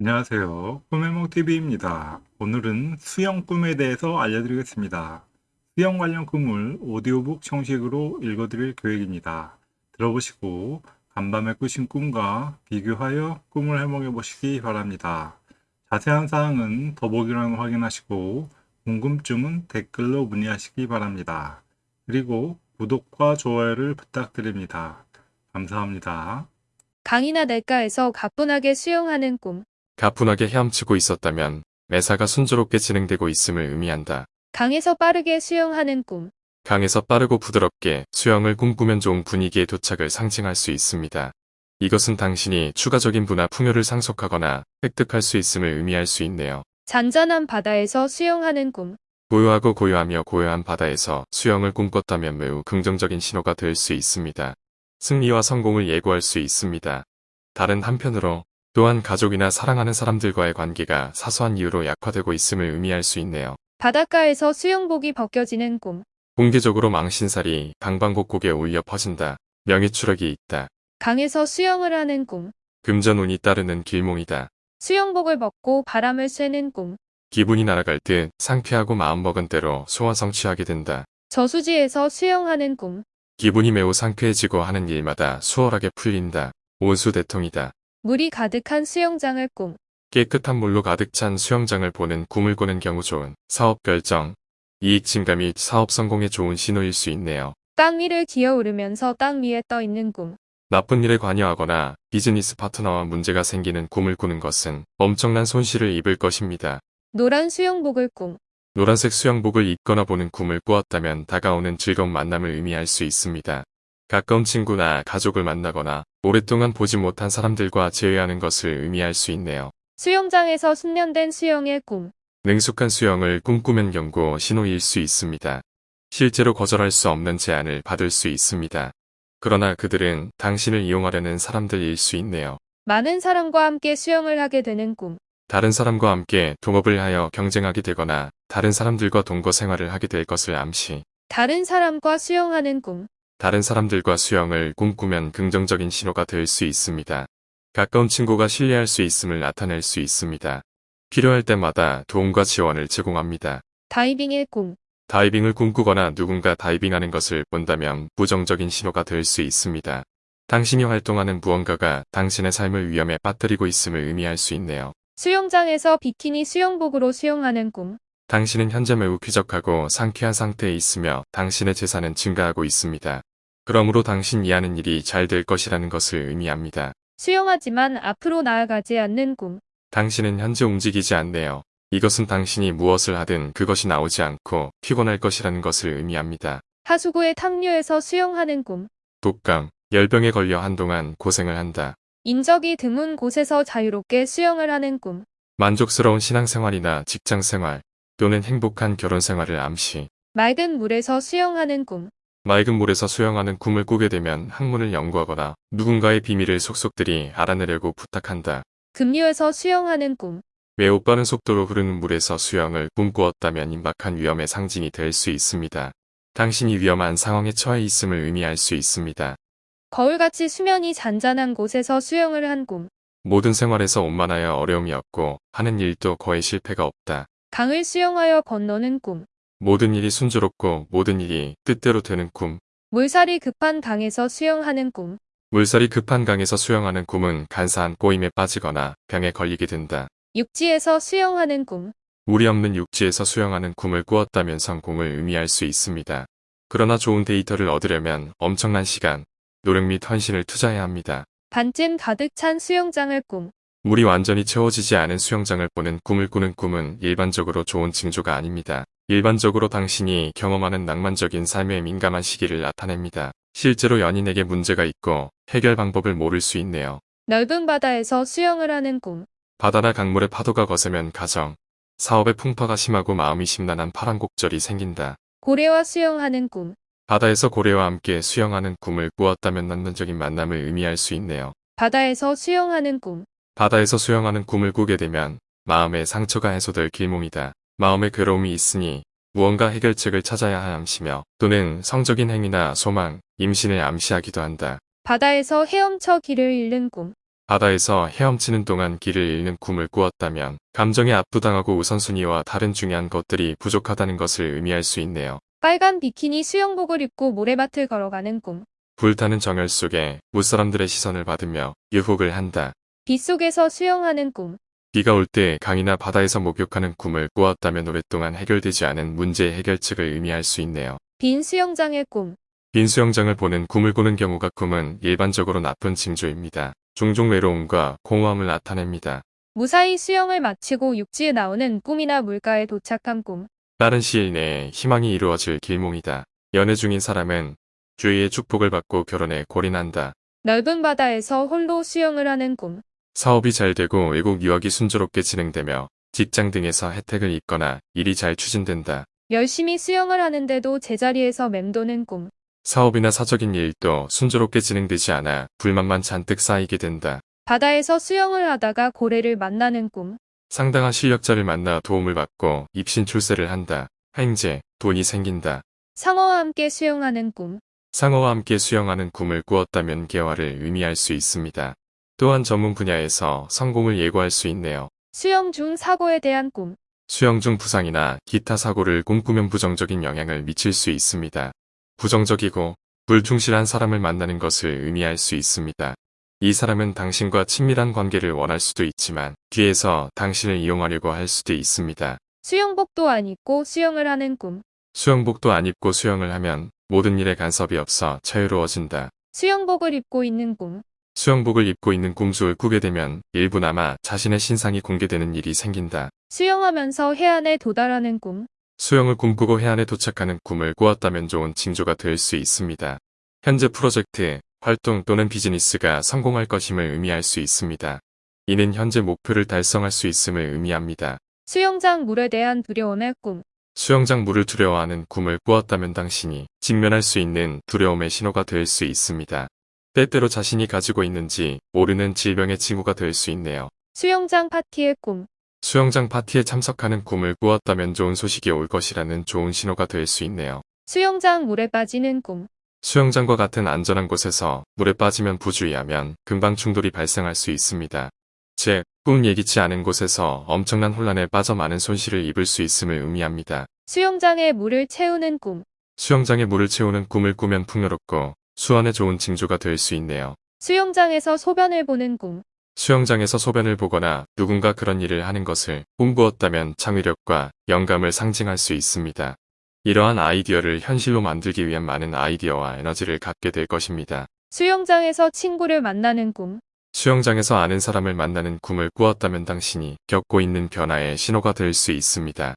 안녕하세요. 꿈해몽TV입니다. 오늘은 수영 꿈에 대해서 알려드리겠습니다. 수영 관련 꿈을 오디오북 형식으로 읽어드릴 계획입니다. 들어보시고 간밤에 꾸신 꿈과 비교하여 꿈을 해몽해 보시기 바랍니다. 자세한 사항은 더보기란 확인하시고 궁금증은 댓글로 문의하시기 바랍니다. 그리고 구독과 좋아요를 부탁드립니다. 감사합니다. 강이나 냇가에서 가뿐하게 수영하는 꿈. 가뿐하게 헤엄치고 있었다면 매사가 순조롭게 진행되고 있음을 의미한다. 강에서 빠르게 수영하는 꿈. 강에서 빠르고 부드럽게 수영을 꿈꾸면 좋은 분위기의 도착을 상징할 수 있습니다. 이것은 당신이 추가적인 부나 풍요를 상속하거나 획득할 수 있음을 의미할 수 있네요. 잔잔한 바다에서 수영하는 꿈. 고요하고 고요하며 고요한 바다에서 수영을 꿈꿨다면 매우 긍정적인 신호가 될 수 있습니다. 승리와 성공을 예고할 수 있습니다. 다른 한편으로 또한 가족이나 사랑하는 사람들과의 관계가 사소한 이유로 약화되고 있음을 의미할 수 있네요. 바닷가에서 수영복이 벗겨지는 꿈. 공개적으로 망신살이 방방곡곡에 울려 퍼진다. 명예추락이 있다. 강에서 수영을 하는 꿈. 금전운이 따르는 길몽이다. 수영복을 벗고 바람을 쐬는 꿈. 기분이 날아갈 듯 상쾌하고 마음먹은 대로 소원 성취하게 된다. 저수지에서 수영하는 꿈. 기분이 매우 상쾌해지고 하는 일마다 수월하게 풀린다. 온수 대통이다. 물이 가득한 수영장을 꿈. 깨끗한 물로 가득 찬 수영장을 보는 꿈을 꾸는 경우 좋은 사업 결정, 이익 증가 및 사업 성공에 좋은 신호일 수 있네요. 땅 위를 기어오르면서 땅 위에 떠 있는 꿈. 나쁜 일에 관여하거나 비즈니스 파트너와 문제가 생기는 꿈을 꾸는 것은 엄청난 손실을 입을 것입니다. 노란 수영복을 꿈. 노란색 수영복을 입거나 보는 꿈을 꾸었다면 다가오는 즐거운 만남을 의미할 수 있습니다. 가까운 친구나 가족을 만나거나 오랫동안 보지 못한 사람들과 재회하는 것을 의미할 수 있네요. 수영장에서 숙련된 수영의 꿈. 능숙한 수영을 꿈꾸면 경고 신호일 수 있습니다. 실제로 거절할 수 없는 제안을 받을 수 있습니다. 그러나 그들은 당신을 이용하려는 사람들일 수 있네요. 많은 사람과 함께 수영을 하게 되는 꿈. 다른 사람과 함께 동업을 하여 경쟁하게 되거나 다른 사람들과 동거 생활을 하게 될 것을 암시. 다른 사람과 수영하는 꿈. 다른 사람들과 수영을 꿈꾸면 긍정적인 신호가 될 수 있습니다. 가까운 친구가 신뢰할 수 있음을 나타낼 수 있습니다. 필요할 때마다 도움과 지원을 제공합니다. 다이빙의 꿈. 다이빙을 꿈꾸거나 누군가 다이빙하는 것을 본다면 부정적인 신호가 될 수 있습니다. 당신이 활동하는 무언가가 당신의 삶을 위험에 빠뜨리고 있음을 의미할 수 있네요. 수영장에서 비키니 수영복으로 수영하는 꿈. 당신은 현재 매우 쾌적하고 상쾌한 상태에 있으며 당신의 재산은 증가하고 있습니다. 그러므로 당신이 하는 일이 잘 될 것이라는 것을 의미합니다. 수영하지만 앞으로 나아가지 않는 꿈. 당신은 현재 움직이지 않네요. 이것은 당신이 무엇을 하든 그것이 나오지 않고 피곤할 것이라는 것을 의미합니다. 하수구의 탕류에서 수영하는 꿈. 독감, 열병에 걸려 한동안 고생을 한다. 인적이 드문 곳에서 자유롭게 수영을 하는 꿈. 만족스러운 신앙생활이나 직장생활 또는 행복한 결혼생활을 암시. 맑은 물에서 수영하는 꿈. 맑은 물에서 수영하는 꿈을 꾸게 되면 학문을 연구하거나 누군가의 비밀을 속속들이 알아내려고 부탁한다. 급류에서 수영하는 꿈. 매우 빠른 속도로 흐르는 물에서 수영을 꿈꾸었다면 임박한 위험의 상징이 될 수 있습니다. 당신이 위험한 상황에 처해 있음을 의미할 수 있습니다. 거울같이 수면이 잔잔한 곳에서 수영을 한 꿈. 모든 생활에서 원만하여 어려움이 없고 하는 일도 거의 실패가 없다. 강을 수영하여 건너는 꿈. 모든 일이 순조롭고 모든 일이 뜻대로 되는 꿈. 물살이 급한 강에서 수영하는 꿈. 물살이 급한 강에서 수영하는 꿈은 간사한 꼬임에 빠지거나 병에 걸리게 된다. 육지에서 수영하는 꿈. 물이 없는 육지에서 수영하는 꿈을 꾸었다면 성공을 의미할 수 있습니다. 그러나 좋은 데이터를 얻으려면 엄청난 시간, 노력 및 헌신을 투자해야 합니다. 반쯤 가득 찬 수영장을 꿈. 물이 완전히 채워지지 않은 수영장을 보는 꿈을 꾸는 꿈은 일반적으로 좋은 징조가 아닙니다. 일반적으로 당신이 경험하는 낭만적인 삶에 민감한 시기를 나타냅니다. 실제로 연인에게 문제가 있고 해결 방법을 모를 수 있네요. 넓은 바다에서 수영을 하는 꿈. 바다나 강물의 파도가 거세면 가정, 사업의 풍파가 심하고 마음이 심란한 파란곡절이 생긴다. 고래와 수영하는 꿈. 바다에서 고래와 함께 수영하는 꿈을 꾸었다면 낭만적인 만남을 의미할 수 있네요. 바다에서 수영하는 꿈. 바다에서 수영하는 꿈을 꾸게 되면 마음의 상처가 해소될 길몽이다. 마음의 괴로움이 있으니 무언가 해결책을 찾아야 함시며 또는 성적인 행위나 소망, 임신을 암시하기도 한다. 바다에서 헤엄쳐 길을 잃는 꿈. 바다에서 헤엄치는 동안 길을 잃는 꿈을 꾸었다면 감정에 압도당하고 우선순위와 다른 중요한 것들이 부족하다는 것을 의미할 수 있네요. 빨간 비키니 수영복을 입고 모래밭을 걸어가는 꿈. 불타는 정열 속에 무사람들의 시선을 받으며 유혹을 한다. 빗속에서 수영하는 꿈. 비가 올 때 강이나 바다에서 목욕하는 꿈을 꾸었다면 오랫동안 해결되지 않은 문제의 해결책을 의미할 수 있네요. 빈 수영장의 꿈. 빈 수영장을 보는 꿈을 꾸는 경우가 꿈은 일반적으로 나쁜 징조입니다. 종종 외로움과 공허함을 나타냅니다. 무사히 수영을 마치고 육지에 나오는 꿈이나 물가에 도착한 꿈. 빠른 시일 내에 희망이 이루어질 길몽이다. 연애 중인 사람은 주위의 축복을 받고 결혼에 골인한다. 넓은 바다에서 홀로 수영을 하는 꿈. 사업이 잘 되고 외국 유학이 순조롭게 진행되며 직장 등에서 혜택을 입거나 일이 잘 추진된다. 열심히 수영을 하는데도 제자리에서 맴도는 꿈. 사업이나 사적인 일도 순조롭게 진행되지 않아 불만만 잔뜩 쌓이게 된다. 바다에서 수영을 하다가 고래를 만나는 꿈. 상당한 실력자를 만나 도움을 받고 입신 출세를 한다. 횡재, 돈이 생긴다. 상어와 함께 수영하는 꿈. 상어와 함께 수영하는 꿈을 꾸었다면 개화를 의미할 수 있습니다. 또한 전문 분야에서 성공을 예고할 수 있네요. 수영 중 사고에 대한 꿈. 수영 중 부상이나 기타 사고를 꿈꾸면 부정적인 영향을 미칠 수 있습니다. 부정적이고 불충실한 사람을 만나는 것을 의미할 수 있습니다. 이 사람은 당신과 친밀한 관계를 원할 수도 있지만 뒤에서 당신을 이용하려고 할 수도 있습니다. 수영복도 안 입고 수영을 하는 꿈. 수영복도 안 입고 수영을 하면 모든 일에 간섭이 없어 자유로워진다. 수영복을 입고 있는 꿈. 수영복을 입고 있는 꿈속을 꾸게 되면 일부나마 자신의 신상이 공개되는 일이 생긴다. 수영하면서 해안에 도달하는 꿈. 수영을 꿈꾸고 해안에 도착하는 꿈을 꾸었다면 좋은 징조가 될 수 있습니다. 현재 프로젝트, 활동 또는 비즈니스가 성공할 것임을 의미할 수 있습니다. 이는 현재 목표를 달성할 수 있음을 의미합니다. 수영장 물에 대한 두려움의 꿈. 수영장 물을 두려워하는 꿈을 꾸었다면 당신이 직면할 수 있는 두려움의 신호가 될 수 있습니다. 때때로 자신이 가지고 있는지 모르는 질병의 징후가 될 수 있네요. 수영장 파티의 꿈. 수영장 파티에 참석하는 꿈을 꾸었다면 좋은 소식이 올 것이라는 좋은 신호가 될 수 있네요. 수영장 물에 빠지는 꿈. 수영장과 같은 안전한 곳에서 물에 빠지면 부주의하면 금방 충돌이 발생할 수 있습니다. 즉, 꿈 예기치 않은 곳에서 엄청난 혼란에 빠져 많은 손실을 입을 수 있음을 의미합니다. 수영장에 물을 채우는 꿈. 수영장에 물을 채우는 꿈을 꾸면 풍요롭고 수원에 좋은 징조가 될 수 있네요. 수영장에서 소변을 보는 꿈. 수영장에서 소변을 보거나 누군가 그런 일을 하는 것을 꿈꾸었다면 창의력과 영감을 상징할 수 있습니다. 이러한 아이디어를 현실로 만들기 위한 많은 아이디어와 에너지를 갖게 될 것입니다. 수영장에서 친구를 만나는 꿈. 수영장에서 아는 사람을 만나는 꿈을 꾸었다면 당신이 겪고 있는 변화의 신호가 될 수 있습니다.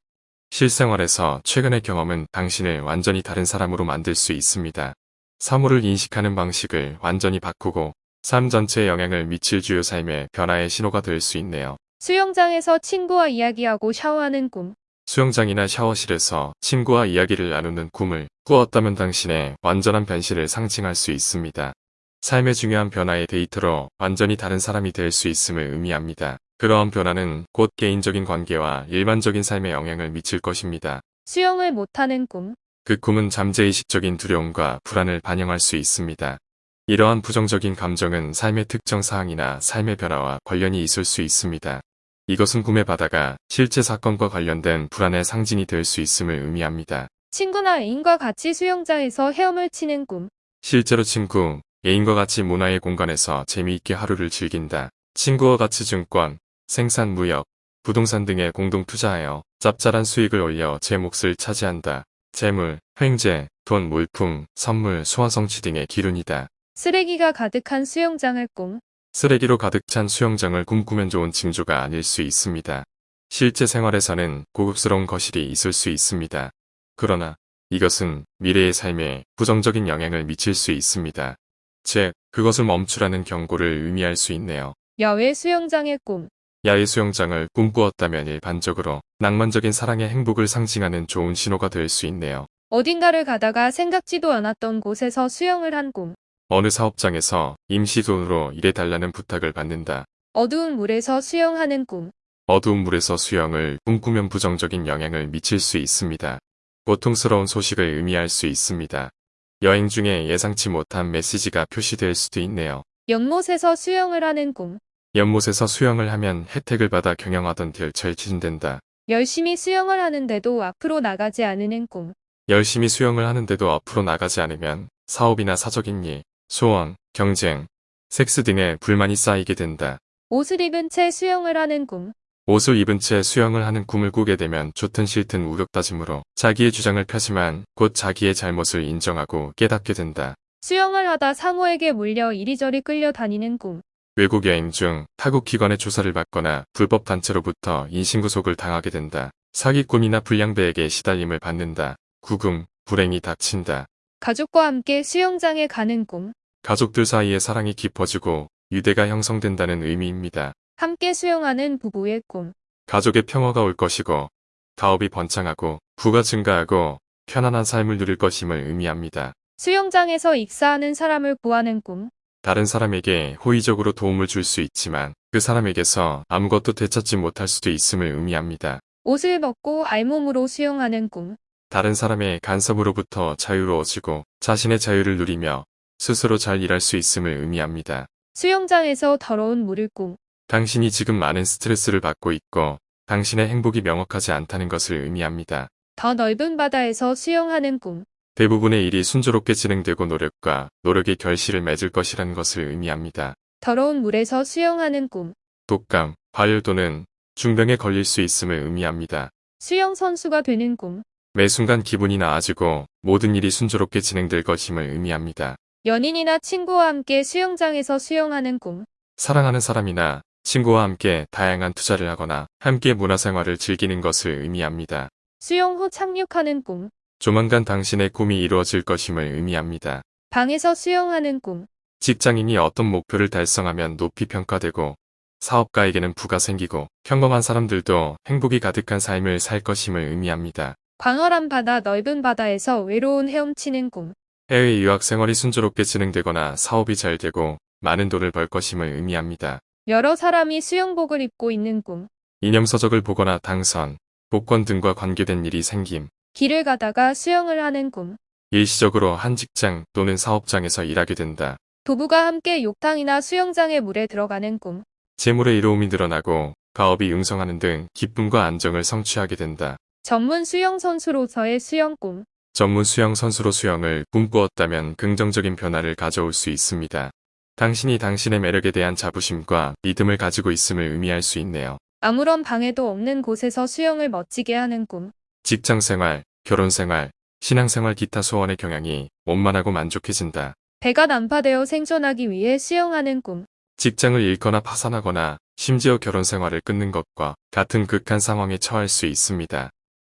실생활에서 최근의 경험은 당신을 완전히 다른 사람으로 만들 수 있습니다. 사물을 인식하는 방식을 완전히 바꾸고 삶 전체에 영향을 미칠 주요 삶의 변화의 신호가 될 수 있네요. 수영장에서 친구와 이야기하고 샤워하는 꿈. 수영장이나 샤워실에서 친구와 이야기를 나누는 꿈을 꾸었다면 당신의 완전한 변신을 상징할 수 있습니다. 삶의 중요한 변화의 데이터로 완전히 다른 사람이 될 수 있음을 의미합니다. 그러한 변화는 곧 개인적인 관계와 일반적인 삶에 영향을 미칠 것입니다. 수영을 못하는 꿈. 그 꿈은 잠재의식적인 두려움과 불안을 반영할 수 있습니다. 이러한 부정적인 감정은 삶의 특정 사항이나 삶의 변화와 관련이 있을 수 있습니다. 이것은 꿈의 바다가 실제 사건과 관련된 불안의 상징이 될 수 있음을 의미합니다. 친구나 애인과 같이 수영장에서 헤엄을 치는 꿈. 실제로 친구, 애인과 같이 문화의 공간에서 재미있게 하루를 즐긴다. 친구와 같이 증권, 생산 무역, 부동산 등에 공동 투자하여 짭짤한 수익을 올려 제 몫을 차지한다. 재물, 횡재, 돈, 물품, 선물, 소화성취 등의 기운이다. 쓰레기가 가득한 수영장을 꿈. 쓰레기로 가득 찬 수영장을 꿈꾸면 좋은 징조가 아닐 수 있습니다. 실제 생활에서는 고급스러운 거실이 있을 수 있습니다. 그러나 이것은 미래의 삶에 부정적인 영향을 미칠 수 있습니다. 즉, 그것을 멈추라는 경고를 의미할 수 있네요. 야외 수영장의 꿈. 야외 수영장을 꿈꾸었다면 일반적으로 낭만적인 사랑의 행복을 상징하는 좋은 신호가 될 수 있네요. 어딘가를 가다가 생각지도 않았던 곳에서 수영을 한 꿈. 어느 사업장에서 임시 돈으로 일해달라는 부탁을 받는다. 어두운 물에서 수영하는 꿈. 어두운 물에서 수영을 꿈꾸면 부정적인 영향을 미칠 수 있습니다. 고통스러운 소식을 의미할 수 있습니다. 여행 중에 예상치 못한 메시지가 표시될 수도 있네요. 연못에서 수영을 하는 꿈. 연못에서 수영을 하면 혜택을 받아 경영하던 딜처에 지진된다. 열심히 수영을 하는데도 앞으로 나가지 않으는 꿈. 열심히 수영을 하는데도 앞으로 나가지 않으면 사업이나 사적인 일, 소원, 경쟁, 섹스 등에 불만이 쌓이게 된다. 옷을 입은 채 수영을 하는 꿈. 옷을 입은 채 수영을 하는 꿈을 꾸게 되면 좋든 싫든 우격다짐으로 자기의 주장을 펴지만 곧 자기의 잘못을 인정하고 깨닫게 된다. 수영을 하다 상어에게 물려 이리저리 끌려다니는 꿈. 외국 여행 중 타국 기관의 조사를 받거나 불법 단체로부터 인신구속을 당하게 된다. 사기꾼이나 불량배에게 시달림을 받는다. 구금, 불행이 닥친다. 가족과 함께 수영장에 가는 꿈. 가족들 사이에 사랑이 깊어지고 유대가 형성된다는 의미입니다. 함께 수영하는 부부의 꿈. 가족의 평화가 올 것이고 가업이 번창하고 부가 증가하고 편안한 삶을 누릴 것임을 의미합니다. 수영장에서 익사하는 사람을 구하는 꿈. 다른 사람에게 호의적으로 도움을 줄 수 있지만 그 사람에게서 아무것도 되찾지 못할 수도 있음을 의미합니다. 옷을 벗고 알몸으로 수영하는 꿈. 다른 사람의 간섭으로부터 자유로워지고 자신의 자유를 누리며 스스로 잘 일할 수 있음을 의미합니다. 수영장에서 더러운 물을 꿈. 당신이 지금 많은 스트레스를 받고 있고 당신의 행복이 명확하지 않다는 것을 의미합니다. 더 넓은 바다에서 수영하는 꿈. 대부분의 일이 순조롭게 진행되고 노력과 노력이 결실을 맺을 것이라는 것을 의미합니다. 더러운 물에서 수영하는 꿈. 독감, 과열 또는 중병에 걸릴 수 있음을 의미합니다. 수영 선수가 되는 꿈. 매 순간 기분이 나아지고 모든 일이 순조롭게 진행될 것임을 의미합니다. 연인이나 친구와 함께 수영장에서 수영하는 꿈. 사랑하는 사람이나 친구와 함께 다양한 투자를 하거나 함께 문화생활을 즐기는 것을 의미합니다. 수영 후 착륙하는 꿈. 조만간 당신의 꿈이 이루어질 것임을 의미합니다. 방에서 수영하는 꿈. 직장인이 어떤 목표를 달성하면 높이 평가되고 사업가에게는 부가 생기고 평범한 사람들도 행복이 가득한 삶을 살 것임을 의미합니다. 광활한 바다 넓은 바다에서 외로운 헤엄치는 꿈. 해외 유학 생활이 순조롭게 진행되거나 사업이 잘 되고 많은 돈을 벌 것임을 의미합니다. 여러 사람이 수영복을 입고 있는 꿈. 이념서적을 보거나 당선, 복권 등과 관계된 일이 생김, 길을 가다가 수영을 하는 꿈. 일시적으로 한 직장 또는 사업장에서 일하게 된다. 부부가 함께 욕탕이나 수영장의 물에 들어가는 꿈. 재물의 이로움이 늘어나고 가업이 융성하는 등 기쁨과 안정을 성취하게 된다. 전문 수영 선수로서의 수영 꿈. 전문 수영 선수로 수영을 꿈꾸었다면 긍정적인 변화를 가져올 수 있습니다. 당신이 당신의 매력에 대한 자부심과 믿음을 가지고 있음을 의미할 수 있네요. 아무런 방해도 없는 곳에서 수영을 멋지게 하는 꿈. 직장 생활, 결혼 생활, 신앙 생활 기타 소원의 경향이 원만하고 만족해진다. 배가 난파되어 생존하기 위해 수영하는 꿈. 직장을 잃거나 파산하거나 심지어 결혼 생활을 끊는 것과 같은 극한 상황에 처할 수 있습니다.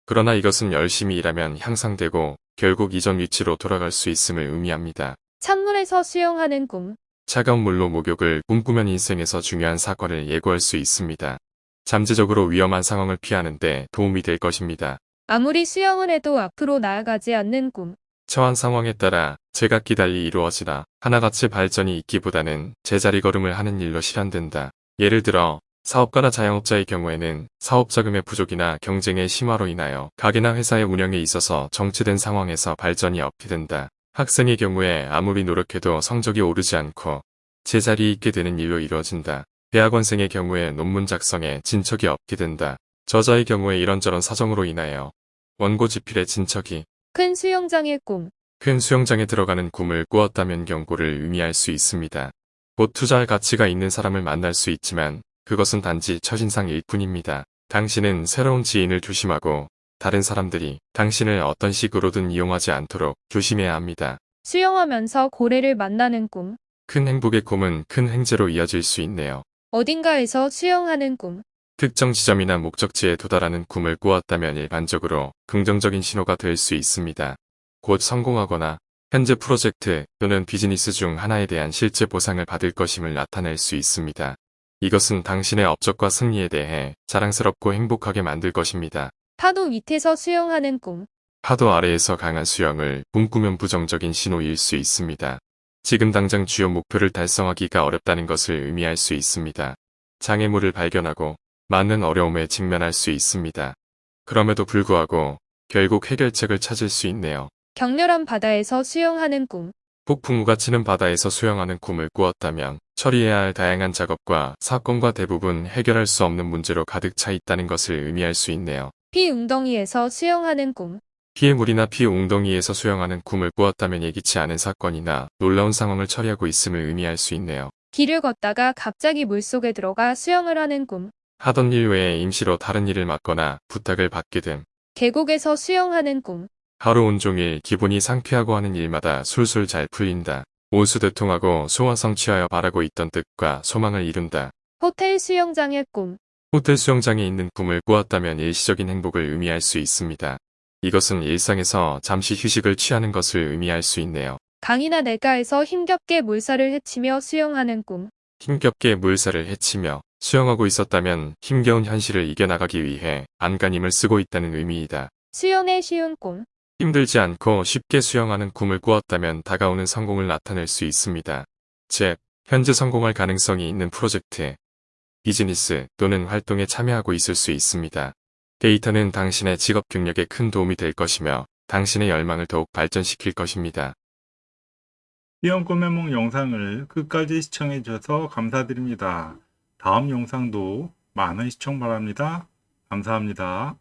그러나 이것은 열심히 일하면 향상되고 결국 이전 위치로 돌아갈 수 있음을 의미합니다. 찬물에서 수영하는 꿈. 차가운 물로 목욕을 꿈꾸면 인생에서 중요한 사건을 예고할 수 있습니다. 잠재적으로 위험한 상황을 피하는 데 도움이 될 것입니다. 아무리 수영을 해도 앞으로 나아가지 않는 꿈. 처한 상황에 따라 제각기 달리 이루어지나 하나같이 발전이 있기보다는 제자리 걸음을 하는 일로 실현된다. 예를 들어 사업가나 자영업자의 경우에는 사업 자금의 부족이나 경쟁의 심화로 인하여 가게나 회사의 운영에 있어서 정체된 상황에서 발전이 없게 된다. 학생의 경우에 아무리 노력해도 성적이 오르지 않고 제자리에 있게 되는 일로 이루어진다. 대학원생의 경우에 논문 작성에 진척이 없게 된다. 저자의 경우에 이런저런 사정으로 인하여 원고 집필의 진척이 큰 수영장의 꿈. 큰 수영장에 들어가는 꿈을 꾸었다면 경고를 의미할 수 있습니다. 곧 투자할 가치가 있는 사람을 만날 수 있지만 그것은 단지 첫인상일 뿐입니다. 당신은 새로운 지인을 조심하고 다른 사람들이 당신을 어떤 식으로든 이용하지 않도록 조심해야 합니다. 수영하면서 고래를 만나는 꿈. 큰 행복의 꿈은 큰 횡재로 이어질 수 있네요. 어딘가에서 수영하는 꿈. 특정 지점이나 목적지에 도달하는 꿈을 꾸었다면 일반적으로 긍정적인 신호가 될 수 있습니다. 곧 성공하거나 현재 프로젝트 또는 비즈니스 중 하나에 대한 실제 보상을 받을 것임을 나타낼 수 있습니다. 이것은 당신의 업적과 승리에 대해 자랑스럽고 행복하게 만들 것입니다. 파도 밑에서 수영하는 꿈. 파도 아래에서 강한 수영을 꿈꾸면 부정적인 신호일 수 있습니다. 지금 당장 주요 목표를 달성하기가 어렵다는 것을 의미할 수 있습니다. 장애물을 발견하고 많은 어려움에 직면할 수 있습니다. 그럼에도 불구하고 결국 해결책을 찾을 수 있네요. 격렬한 바다에서 수영하는 꿈. 폭풍우가 치는 바다에서 수영하는 꿈을 꾸었다면 처리해야 할 다양한 작업과 사건과 대부분 해결할 수 없는 문제로 가득 차 있다는 것을 의미할 수 있네요. 피웅덩이에서 수영하는 꿈. 피해물이나 피웅덩이에서 수영하는 꿈을 꾸었다면 예기치 않은 사건이나 놀라운 상황을 처리하고 있음을 의미할 수 있네요. 길을 걷다가 갑자기 물속에 들어가 수영을 하는 꿈. 하던 일 외에 임시로 다른 일을 맡거나 부탁을 받게 됨. 계곡에서 수영하는 꿈. 하루 온종일 기분이 상쾌하고 하는 일마다 술술 잘 풀린다. 온수대통하고 소화 성취하여 바라고 있던 뜻과 소망을 이룬다. 호텔 수영장의 꿈. 호텔 수영장에 있는 꿈을 꾸었다면 일시적인 행복을 의미할 수 있습니다. 이것은 일상에서 잠시 휴식을 취하는 것을 의미할 수 있네요. 강이나 내가에서 힘겹게 물살을 헤치며 수영하는 꿈. 힘겹게 물살을 헤치며 수영하고 있었다면 힘겨운 현실을 이겨나가기 위해 안간힘을 쓰고 있다는 의미이다. 수영의 쉬운 꿈. 힘들지 않고 쉽게 수영하는 꿈을 꾸었다면 다가오는 성공을 나타낼 수 있습니다. 즉, 현재 성공할 가능성이 있는 프로젝트, 비즈니스 또는 활동에 참여하고 있을 수 있습니다. 데이터는 당신의 직업 경력에 큰 도움이 될 것이며 당신의 열망을 더욱 발전시킬 것입니다. 수영 꿈의梦 영상을 끝까지 시청해 주셔서 감사드립니다. 다음 영상도 많은 시청 바랍니다. 감사합니다.